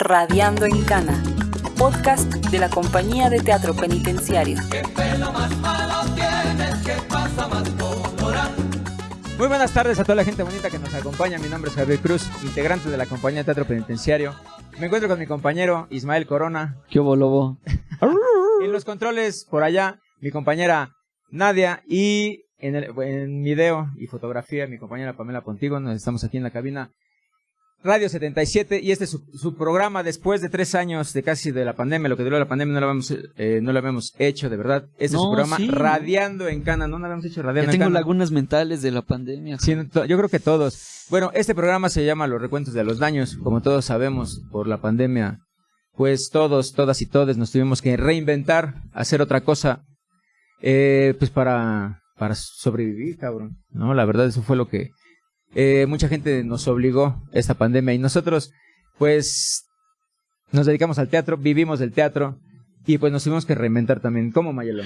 Radiando en Cana, podcast de la compañía de teatro penitenciario. Muy buenas tardes a toda la gente bonita que nos acompaña. Mi nombre es Javier Cruz, integrante de la compañía de teatro penitenciario. Me encuentro con mi compañero Ismael Corona. ¿Qué hubo, lobo? En los controles, por allá, mi compañera Nadia. Y en, el, en video y fotografía, mi compañera Pamela Pontigo. Nos estamos aquí en la cabina Radio 77 y este es su, su, programa después de tres años de casi de la pandemia, lo que duró la pandemia no lo habíamos, eh, no lo habíamos hecho de verdad. Este es su programa sí. Radiando en Cana, no lo habíamos hecho Radiando Ya en tengo Cana. lagunas mentales de la pandemia. Sí, yo creo que todos. Bueno, este programa se llama Los Recuentos de los Daños, como todos sabemos, por la pandemia. Pues todos, todas y todes nos tuvimos que reinventar, hacer otra cosa, eh, pues para, para sobrevivir, cabrón. No, la verdad eso fue lo que eh, mucha gente nos obligó esta pandemia y nosotros, pues, nos dedicamos al teatro, vivimos del teatro y pues nos tuvimos que reinventar también. ¿Cómo, Mayelo?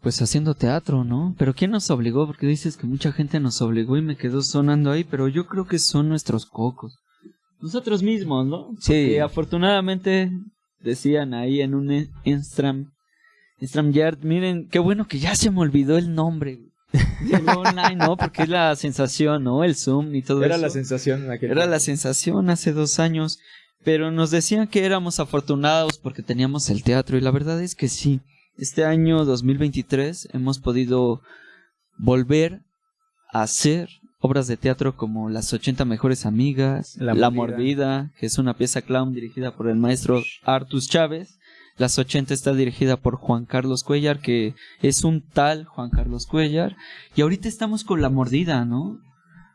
Pues haciendo teatro, ¿no? Pero ¿quién nos obligó? Porque dices que mucha gente nos obligó y me quedó sonando ahí, pero yo creo que son nuestros cocos. Nosotros mismos, ¿no? Sí. Que afortunadamente decían ahí en un Instagram, Instagram Yard, miren, qué bueno que ya se me olvidó el nombre. Online, ¿no? Porque es la sensación, ¿no? El Zoom y todo Era eso. la sensación en aquel Era la sensación hace dos años, pero nos decían que éramos afortunados porque teníamos el teatro y la verdad es que sí. Este año 2023 hemos podido volver a hacer obras de teatro como Las 80 mejores amigas, La. Mordida, que es una pieza clown dirigida por el maestro Artus Chávez. Las 80 está dirigida por Juan Carlos Cuellar, que es un tal Juan Carlos Cuellar. Y ahorita estamos con La Mordida, ¿no?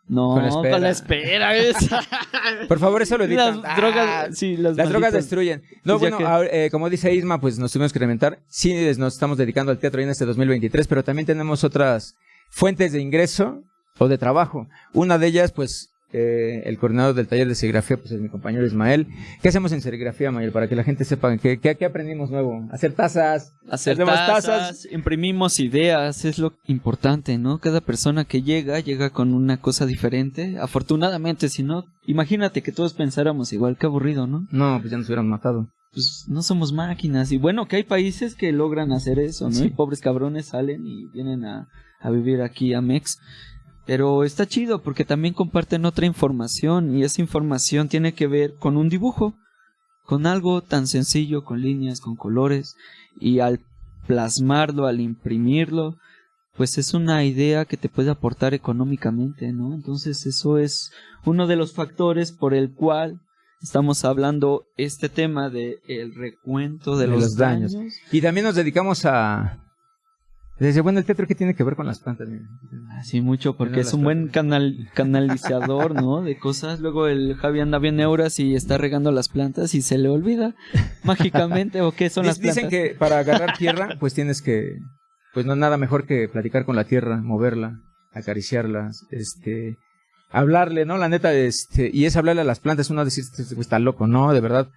No, Con la espera. con la espera. esa. Por favor, eso lo editan. Las drogas, Ah, sí, las, Las drogas malditas- destruyen. No, Pues ya bueno, que- ahora, eh, como dice Isma, pues nos tuvimos que reinventar. Sí, nos estamos dedicando al teatro en este 2023, pero también tenemos otras fuentes de ingreso o de trabajo. Una de ellas, pues, eh, el coordinador del taller de serigrafía, pues es mi compañero Ismael. ¿Qué hacemos en serigrafía, Mayel? Para que la gente sepa qué, qué, qué aprendimos nuevo. Hacer tazas. Hacer Hacemos tazas, imprimimos ideas, es lo importante, ¿no? Cada persona que llega, llega con una cosa diferente. Afortunadamente, si no, imagínate que todos pensáramos igual, qué aburrido, ¿no? No, pues ya nos hubieran matado. Pues no somos máquinas. Y bueno, que hay países que logran hacer eso, ¿no? Sí. Y pobres cabrones salen y vienen a, a vivir aquí a Mex. Pero está chido porque también comparten otra información y esa información tiene que ver con un dibujo, con algo tan sencillo, con líneas, con colores y al plasmarlo, al imprimirlo, pues es una idea que te puede aportar económicamente, ¿no? Entonces eso es uno de los factores por el cual estamos hablando este tema de el recuento de, De los, los daños. daños. Y también nos dedicamos a... Desde, bueno, el teatro, ¿qué tiene que ver con las plantas? Mira? Así mucho, porque es un buen canal, canalizador, ¿no? De cosas. Luego el Javi anda bien euras y está regando las plantas y se le olvida mágicamente o qué son las plantas. Dicen que para agarrar tierra, pues tienes que, pues no nada mejor que platicar con la tierra, moverla, acariciarla, este, hablarle, ¿no? La neta, este, y es hablarle a las plantas, uno decir, este güey está loco, ¿no? De verdad,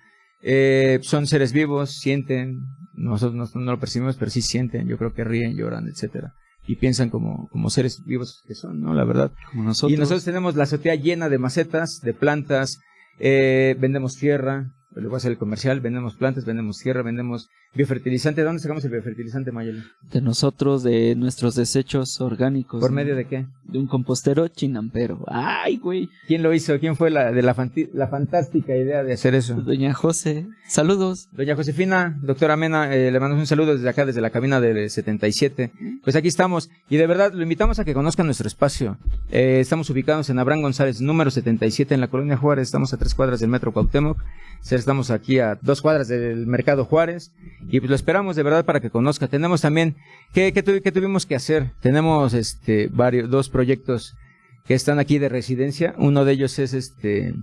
eh, son seres vivos, sienten, nosotros no, no lo percibimos, pero sí sienten, yo creo que ríen, lloran, etcétera. Y piensan como, como seres vivos que son, ¿no? La verdad. Como nosotros. Y nosotros tenemos la azotea llena de macetas, de plantas, eh, vendemos tierra, le voy a hacer el comercial, vendemos plantas, vendemos tierra, vendemos biofertilizante. ¿De dónde sacamos el biofertilizante, Mayeli? de nosotros, de nuestros desechos orgánicos. ¿Por ¿no? medio de qué? De un compostero chinampero. ¡Ay, güey! ¿Quién lo hizo? ¿Quién fue la de la, fanti- la fantástica idea de hacer eso? Doña José. Saludos. Doña Josefina, doctora Mena, eh, le mandamos un saludo desde acá, desde la cabina del 77. Pues aquí estamos y de verdad lo invitamos a que conozcan nuestro espacio. Eh, estamos ubicados en Abraham González, número 77, en la colonia Juárez. Estamos a tres cuadras del metro Cuauhtémoc. Estamos aquí a dos cuadras del mercado Juárez y pues lo esperamos de verdad para que conozca. Tenemos también, ¿qué, qué, tuvi- qué tuvimos que hacer? Tenemos este varios, dos proyectos que están aquí de residencia. Uno de ellos es este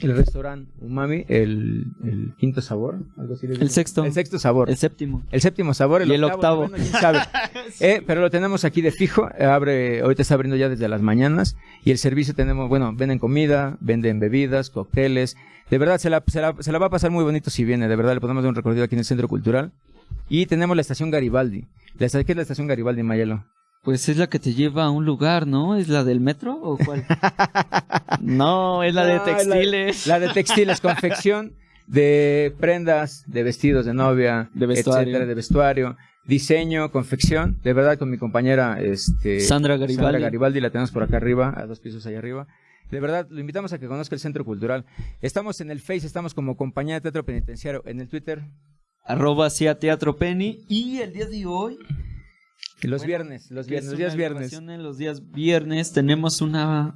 el restaurante Umami, el, el quinto sabor, algo así. El sexto. El sexto sabor. El séptimo. El séptimo sabor, el Y el octavo, octavo. quién sabe. Eh, pero lo tenemos aquí de fijo, abre, ahorita está abriendo ya desde las mañanas y el servicio tenemos, bueno, venden comida, venden bebidas, cócteles. De verdad, se la, se la, se la va a pasar muy bonito si viene, de verdad, le podemos dar un recorrido aquí en el Centro Cultural. Y tenemos la estación Garibaldi. La, ¿Qué es la estación Garibaldi, Mayelo? Pues es la que te lleva a un lugar, ¿no? ¿Es la del metro o cuál? no, es la de No, textiles. La de textiles, confección de prendas, de vestidos de novia, De vestuario. etcétera, de vestuario, diseño, confección, de verdad con mi compañera este Sandra Garibaldi. Sandra Garibaldi, la tenemos por acá arriba, a dos pisos allá arriba. De verdad, lo invitamos a que conozca el Centro Cultural. Estamos en el Face, estamos como Compañía de Teatro Penitenciario. En el Twitter, Arroba hacia Teatro Penny. Y el día de hoy, los Bueno, viernes, los viernes, es los días viernes. En los días viernes tenemos una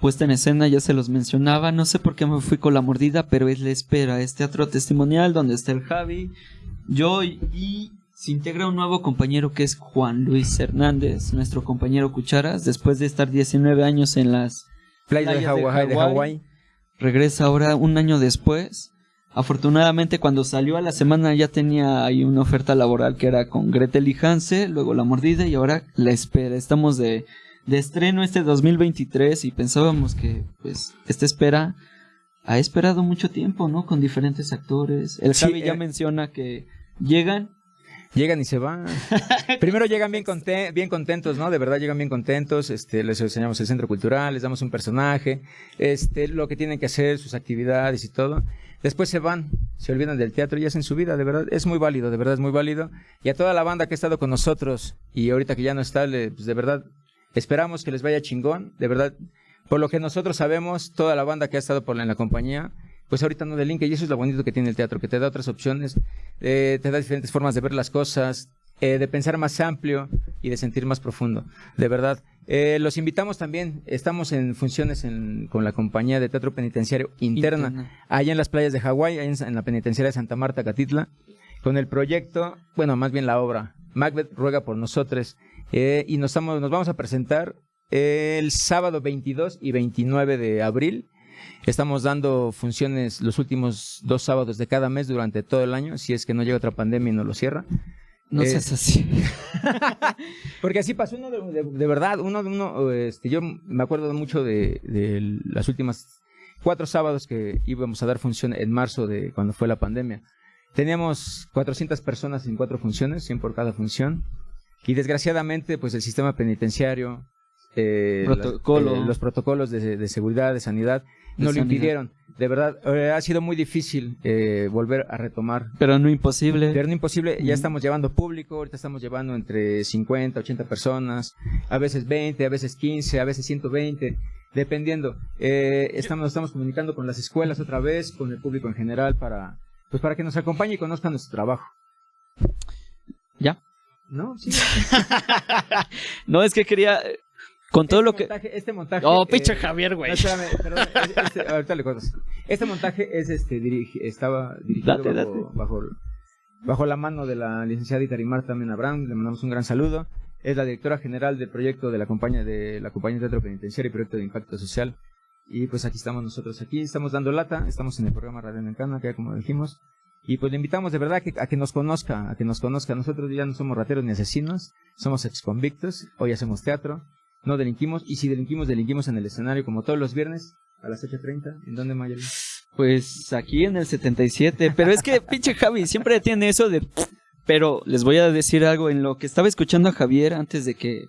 puesta en escena, ya se los mencionaba. No sé por qué me fui con la mordida, pero es la espera. Es teatro testimonial donde está el Javi, yo y, se integra un nuevo compañero que es Juan Luis Hernández, nuestro compañero Cucharas. Después de estar 19 años en las playas de. Hawái. regresa ahora un año después. Afortunadamente cuando salió a la semana ya tenía ahí una oferta laboral que era con Gretel y Hanse, luego la mordida y ahora la espera. Estamos de, de estreno este 2023 y pensábamos que pues esta espera ha esperado mucho tiempo, ¿no? Con diferentes actores. El Sí, Javi ya eh. menciona que llegan. Llegan y se van. Primero llegan bien, conte- bien contentos, ¿no? De verdad llegan bien contentos. Este, les enseñamos el centro cultural, les damos un personaje, este, lo que tienen que hacer, sus actividades y todo. Después se van, se olvidan del teatro y hacen su vida, de verdad. Es muy válido, de verdad es muy válido. Y a toda la banda que ha estado con nosotros y ahorita que ya no está, pues de verdad, esperamos que les vaya chingón. De verdad, por lo que nosotros sabemos, toda la banda que ha estado por la- en la compañía, pues ahorita no delinque y eso es lo bonito que tiene el teatro, que te da otras opciones, eh, te da diferentes formas de ver las cosas, eh, de pensar más amplio y de sentir más profundo, de verdad. Eh, los invitamos también, estamos en funciones en- con la compañía de teatro penitenciario interna, Interna. allá en las playas de Hawái, en, en la penitenciaria de Santa Marta, Catitla, con el proyecto, bueno, más bien la obra, Macbeth ruega por nosotros, eh, y nos, estamos, nos vamos a presentar el sábado 22 y 29 de abril. Estamos dando funciones los últimos dos sábados de cada mes durante todo el año, si es que no llega otra pandemia y no lo cierra. No Eh, seas así. Porque así pasó uno de, de- de verdad, uno de uno, este, yo me acuerdo mucho de, de las últimas cuatro sábados que íbamos a dar función en marzo de cuando fue la pandemia. Teníamos 400 personas en cuatro funciones, 100 por cada función. Y desgraciadamente, pues el sistema penitenciario, eh, Protocolo. las- eh, los protocolos de, de seguridad, de sanidad, De no lo impidieron. De verdad, eh, ha sido muy difícil eh, volver a retomar Pero no imposible. pero no imposible, ya estamos llevando público, ahorita estamos llevando entre 50, 80 personas, a veces 20, a veces 15, a veces 120, dependiendo. Eh, estamos, estamos comunicando con las escuelas otra vez, con el público en general, para, pues para que nos acompañe y conozcan nuestro trabajo. ¿Ya? ¿No? Sí. No, es que quería... eh, Con todo Este lo que... montaje- este montaje. Oh, eh, pinche Javier, güey. No, espérame, perdón, es- este- ahorita le cuento. Este montaje es este dirigi- estaba dirigido Date, bajo, date. bajo bajo la mano de la licenciada Itarimar también Abraham, le mandamos un gran saludo. Es la directora general del proyecto de la compañía de la compañía de teatro penitenciario y proyecto de impacto social. Y pues aquí estamos nosotros aquí, estamos dando lata, estamos en el programa Radio Encana, que ya como dijimos. Y pues le invitamos de verdad a que, a que nos conozca, a que nos conozca. Nosotros ya no somos rateros ni asesinos, somos exconvictos, hoy hacemos teatro, no delinquimos, y si delinquimos, delinquimos en el escenario como todos los viernes a las 8.30. ¿En dónde, Mayer? Pues aquí en el 77. Pero es que pinche Javi siempre tiene eso de... Pero les voy a decir algo en lo que estaba escuchando a Javier antes de que...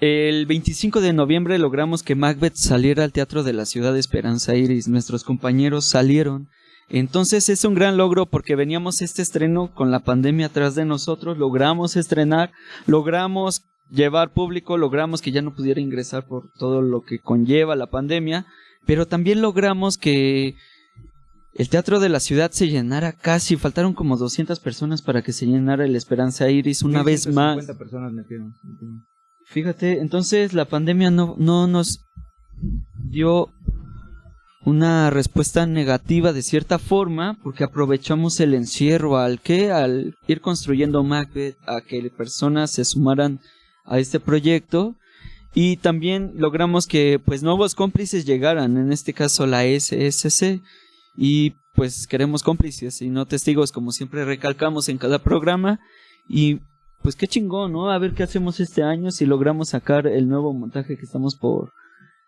El 25 de noviembre logramos que Macbeth saliera al Teatro de la Ciudad de Esperanza Iris. Nuestros compañeros salieron. Entonces es un gran logro porque veníamos este estreno con la pandemia atrás de nosotros. Logramos estrenar, logramos llevar público, logramos que ya no pudiera ingresar por todo lo que conlleva la pandemia pero también logramos que el teatro de la ciudad se llenara casi, faltaron como 200 personas para que se llenara el Esperanza Iris una vez más. 150 personas metieron. Fíjate, entonces la pandemia no, no nos dio una respuesta negativa de cierta forma porque aprovechamos el encierro al que al ir construyendo Macbeth a que personas se sumaran a este proyecto y también logramos que pues nuevos cómplices llegaran en este caso la SSC y pues queremos cómplices y no testigos como siempre recalcamos en cada programa y pues qué chingón, ¿no? A ver qué hacemos este año si logramos sacar el nuevo montaje que estamos por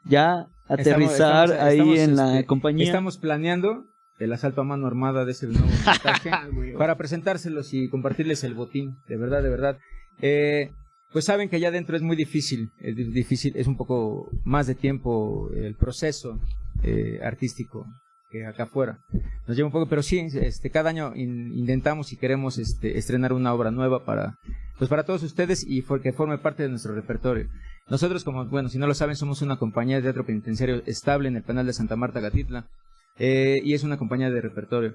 ya aterrizar Estamos- ahí estamos, en la este, compañía. Estamos planeando el asalto a mano armada de ese nuevo montaje para presentárselos y compartirles el botín, de verdad, de verdad. Eh, pues saben que allá adentro es muy difícil, es difícil, es un poco más de tiempo el proceso eh, artístico que acá afuera. Nos lleva un poco, pero sí, este, cada año intentamos y queremos este, estrenar una obra nueva para, pues para todos ustedes y que forme parte de nuestro repertorio. Nosotros, como, bueno, si no lo saben, somos una compañía de teatro penitenciario estable en el penal de Santa Marta Gatitla, eh, y es una compañía de repertorio.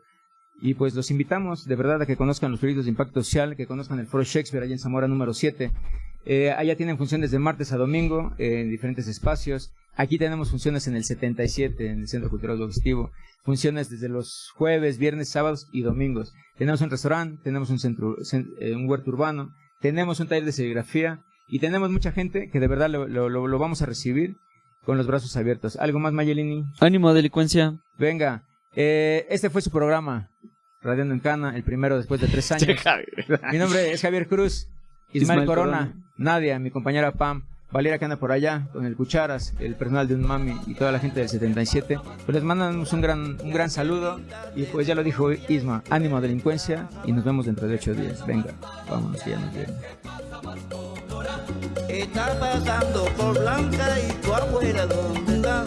Y pues los invitamos de verdad a que conozcan los proyectos de impacto social, que conozcan el Foro Shakespeare allá en Zamora número 7. Eh, allá tienen funciones de martes a domingo eh, en diferentes espacios. Aquí tenemos funciones en el 77, en el Centro Cultural Auditivo. Funciones desde los jueves, viernes, sábados y domingos. Tenemos un restaurante, tenemos un, centro, eh, un huerto urbano, tenemos un taller de serigrafía y tenemos mucha gente que de verdad lo, lo, lo vamos a recibir con los brazos abiertos. ¿Algo más, Mayelini? Ánimo, delincuencia. Venga, eh, este fue su programa, Radiando en Cana, el primero después de tres años. mi nombre es Javier Cruz, Ismael, Corona, Nadia, mi compañera Pam, Valera que anda por allá, con el Cucharas, el personal de un mami y toda la gente del 77. Pues les mandamos un gran, un gran saludo y pues ya lo dijo Isma, ánimo delincuencia y nos vemos dentro de ocho días. Venga, vámonos que ya nos vemos. Está pasando por Blanca y tu abuela, ¿dónde está?